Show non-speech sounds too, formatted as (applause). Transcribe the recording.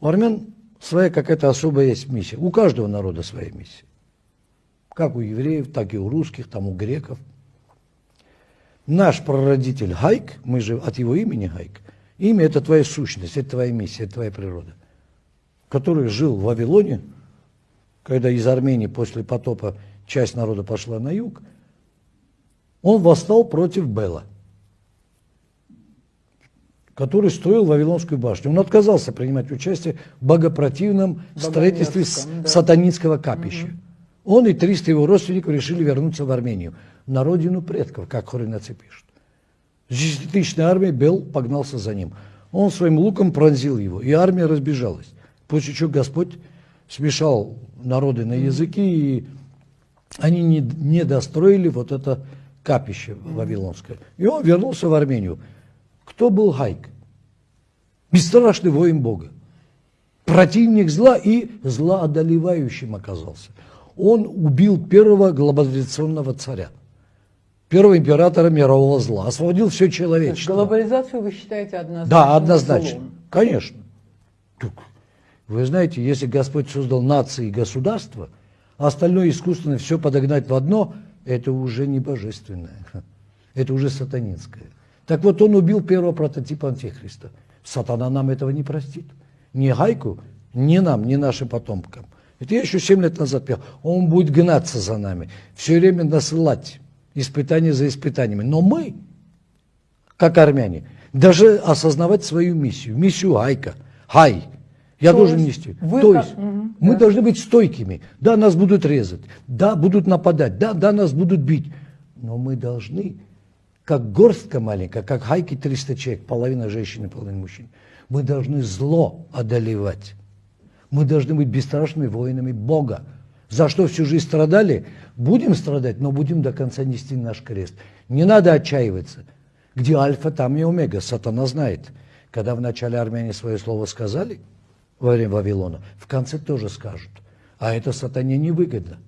У армян своя какая-то особая есть миссия. У каждого народа своя миссия. Как у евреев, так и у русских, там у греков. Наш прародитель Хайк, мы же от его имени Хайк, имя это твоя сущность, это твоя миссия, это твоя природа, который жил в Вавилоне, когда из Армении после потопа часть народа пошла на юг, он восстал против Бела, который строил Вавилонскую башню. Он отказался принимать участие в богопротивном строительстве да. сатанинского капища. Угу. Он и 300 его родственников решили вернуться в Армению, на родину предков, как хоринацы пишут. Десятитысячная армия, Бел погнался за ним. Он своим луком пронзил его, и армия разбежалась. После чего Господь смешал народы на языки, и они не, не достроили вот это капище вавилонское. И он вернулся в Армению. Кто был Хайк? Бесстрашный воин Бога. Противник зла и зла одолевающим оказался. Он убил первого глобализационного царя, первого императора мирового зла, освободил все человечество. Глобализацию вы считаете однозначно? Да, однозначно. Злом. Конечно. Вы знаете, если Господь создал нации и государства, а остальное искусственно все подогнать в одно – это уже не божественное, (laughs) это уже сатанинское. Так вот, он убил первого прототипа Антихриста. Сатана нам этого не простит. Ни Гайку, ни нам, ни нашим потомкам. Это я еще 7 лет назад пел. Он будет гнаться за нами, все время насылать испытания за испытаниями. Но мы, как армяне, даже осознавать свою миссию, миссию Гайка, Хай – я То должен нести. Вы То есть угу, мы да. должны быть стойкими. Да, нас будут резать, да, будут нападать, да, да, нас будут бить. Но мы должны, как горстка маленькая, как хайки 300 человек, половина женщин и половина мужчин, мы должны зло одолевать. Мы должны быть бесстрашными воинами Бога. За что всю жизнь страдали, будем страдать, но будем до конца нести наш крест. Не надо отчаиваться. Где альфа, там и омега. Сатана знает. Когда в начале армяне свое слово сказали – во время Вавилона, в конце тоже скажут. А это сатане невыгодно.